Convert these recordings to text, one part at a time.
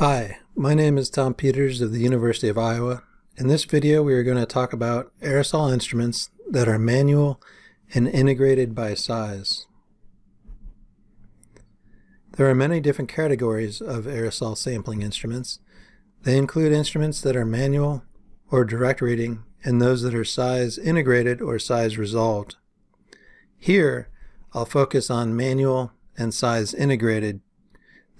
Hi, my name is Tom Peters of the University of Iowa. In this video we are going to talk about aerosol instruments that are manual and integrated by size. There are many different categories of aerosol sampling instruments. They include instruments that are manual or direct reading and those that are size integrated or size resolved. Here I'll focus on manual and size integrated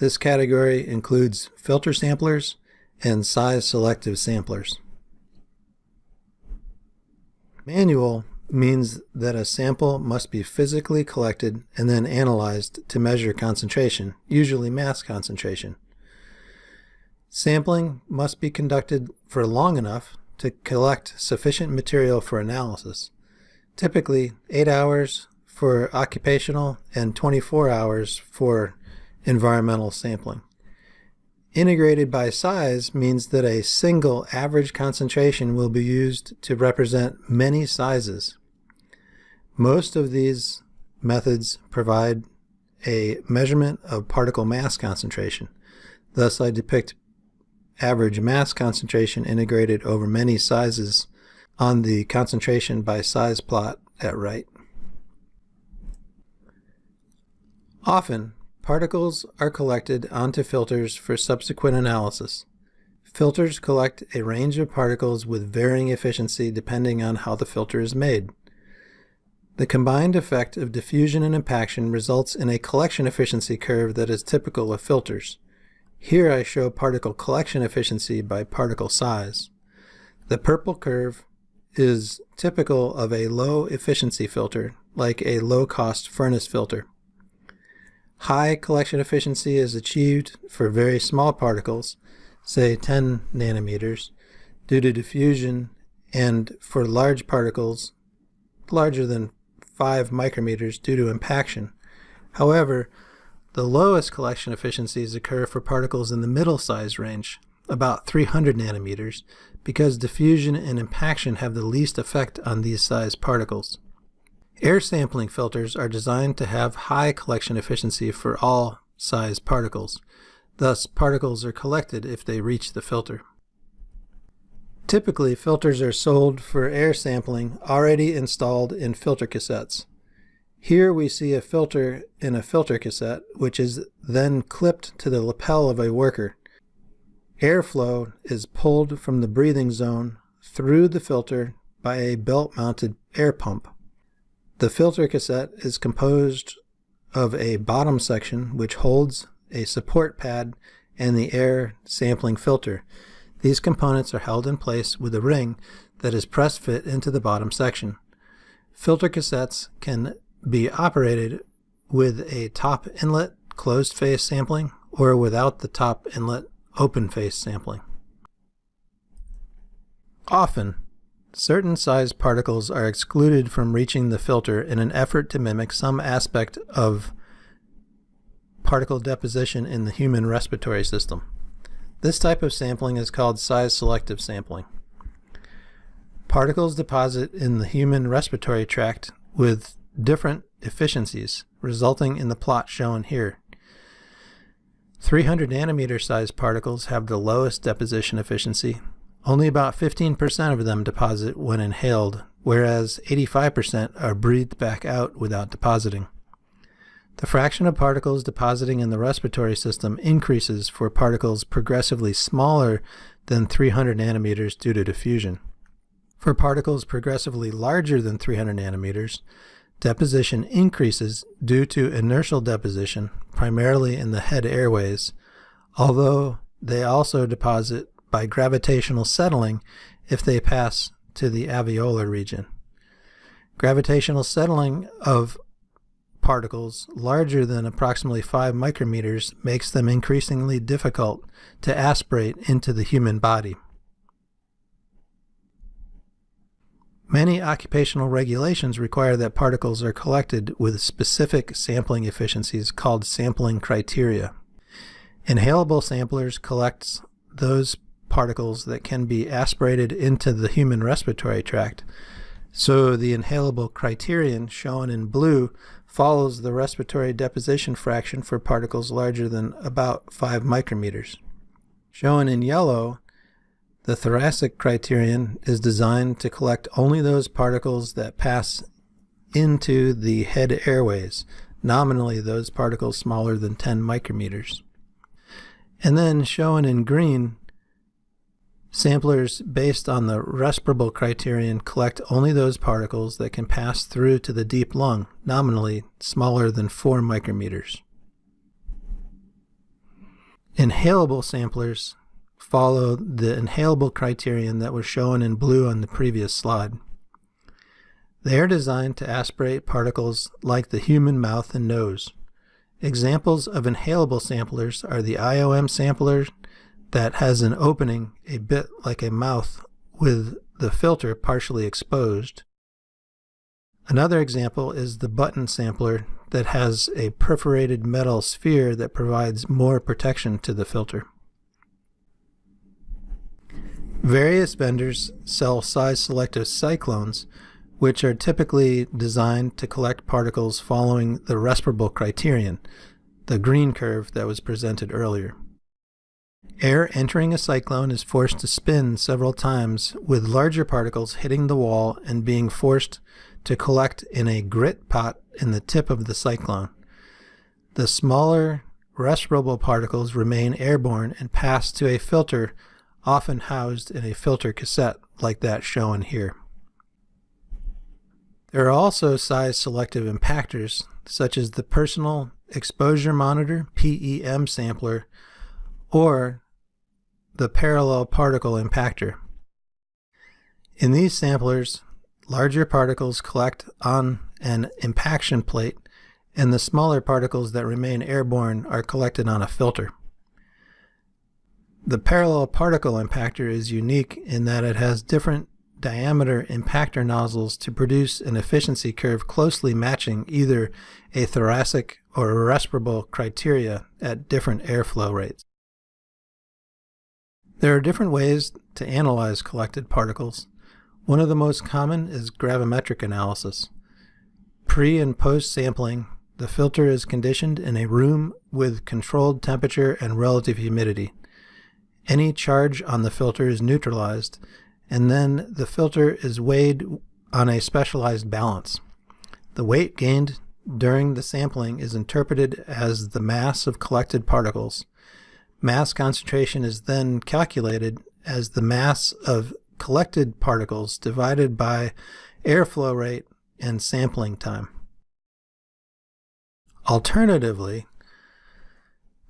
this category includes filter samplers and size selective samplers. Manual means that a sample must be physically collected and then analyzed to measure concentration, usually mass concentration. Sampling must be conducted for long enough to collect sufficient material for analysis, typically 8 hours for occupational and 24 hours for environmental sampling. Integrated by size means that a single average concentration will be used to represent many sizes. Most of these methods provide a measurement of particle mass concentration. Thus I depict average mass concentration integrated over many sizes on the concentration by size plot at right. Often, Particles are collected onto filters for subsequent analysis. Filters collect a range of particles with varying efficiency depending on how the filter is made. The combined effect of diffusion and impaction results in a collection efficiency curve that is typical of filters. Here I show particle collection efficiency by particle size. The purple curve is typical of a low efficiency filter, like a low-cost furnace filter. High collection efficiency is achieved for very small particles, say 10 nanometers, due to diffusion, and for large particles larger than 5 micrometers due to impaction. However, the lowest collection efficiencies occur for particles in the middle size range, about 300 nanometers, because diffusion and impaction have the least effect on these size particles. Air sampling filters are designed to have high collection efficiency for all size particles. Thus, particles are collected if they reach the filter. Typically, filters are sold for air sampling already installed in filter cassettes. Here we see a filter in a filter cassette, which is then clipped to the lapel of a worker. Airflow is pulled from the breathing zone through the filter by a belt-mounted air pump. The filter cassette is composed of a bottom section which holds a support pad and the air sampling filter. These components are held in place with a ring that is press fit into the bottom section. Filter cassettes can be operated with a top inlet closed face sampling or without the top inlet open face sampling. Often, Certain size particles are excluded from reaching the filter in an effort to mimic some aspect of particle deposition in the human respiratory system. This type of sampling is called size selective sampling. Particles deposit in the human respiratory tract with different efficiencies, resulting in the plot shown here. 300 nanometer size particles have the lowest deposition efficiency, only about 15% of them deposit when inhaled, whereas 85% are breathed back out without depositing. The fraction of particles depositing in the respiratory system increases for particles progressively smaller than 300 nanometers due to diffusion. For particles progressively larger than 300 nanometers, deposition increases due to inertial deposition, primarily in the head airways, although they also deposit by gravitational settling if they pass to the alveolar region. Gravitational settling of particles larger than approximately 5 micrometers makes them increasingly difficult to aspirate into the human body. Many occupational regulations require that particles are collected with specific sampling efficiencies called sampling criteria. Inhalable samplers collect those particles that can be aspirated into the human respiratory tract. So the inhalable criterion shown in blue follows the respiratory deposition fraction for particles larger than about 5 micrometers. Shown in yellow, the thoracic criterion is designed to collect only those particles that pass into the head airways, nominally those particles smaller than 10 micrometers. And then shown in green, samplers based on the respirable criterion collect only those particles that can pass through to the deep lung, nominally smaller than 4 micrometers. Inhalable samplers follow the inhalable criterion that was shown in blue on the previous slide. They are designed to aspirate particles like the human mouth and nose. Examples of inhalable samplers are the IOM sampler that has an opening a bit like a mouth with the filter partially exposed. Another example is the button sampler that has a perforated metal sphere that provides more protection to the filter. Various vendors sell size-selective cyclones which are typically designed to collect particles following the respirable criterion, the green curve that was presented earlier. Air entering a cyclone is forced to spin several times with larger particles hitting the wall and being forced to collect in a grit pot in the tip of the cyclone. The smaller respirable particles remain airborne and pass to a filter often housed in a filter cassette like that shown here. There are also size selective impactors, such as the Personal Exposure Monitor PEM sampler or the Parallel Particle Impactor. In these samplers, larger particles collect on an impaction plate and the smaller particles that remain airborne are collected on a filter. The parallel particle impactor is unique in that it has different diameter impactor nozzles to produce an efficiency curve closely matching either a thoracic or respirable criteria at different airflow rates. There are different ways to analyze collected particles. One of the most common is gravimetric analysis. Pre and post sampling, the filter is conditioned in a room with controlled temperature and relative humidity. Any charge on the filter is neutralized and then the filter is weighed on a specialized balance. The weight gained during the sampling is interpreted as the mass of collected particles. Mass concentration is then calculated as the mass of collected particles divided by airflow rate and sampling time. Alternatively,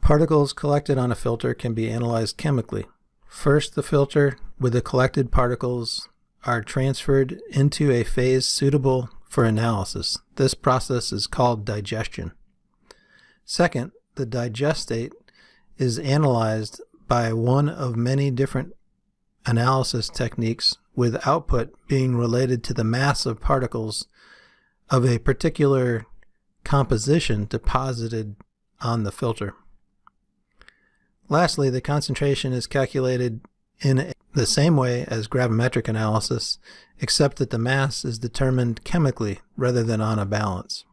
particles collected on a filter can be analyzed chemically. First, the filter with the collected particles are transferred into a phase suitable for analysis. This process is called digestion. Second, the digestate is analyzed by one of many different analysis techniques with output being related to the mass of particles of a particular composition deposited on the filter. Lastly, the concentration is calculated in the same way as gravimetric analysis, except that the mass is determined chemically rather than on a balance.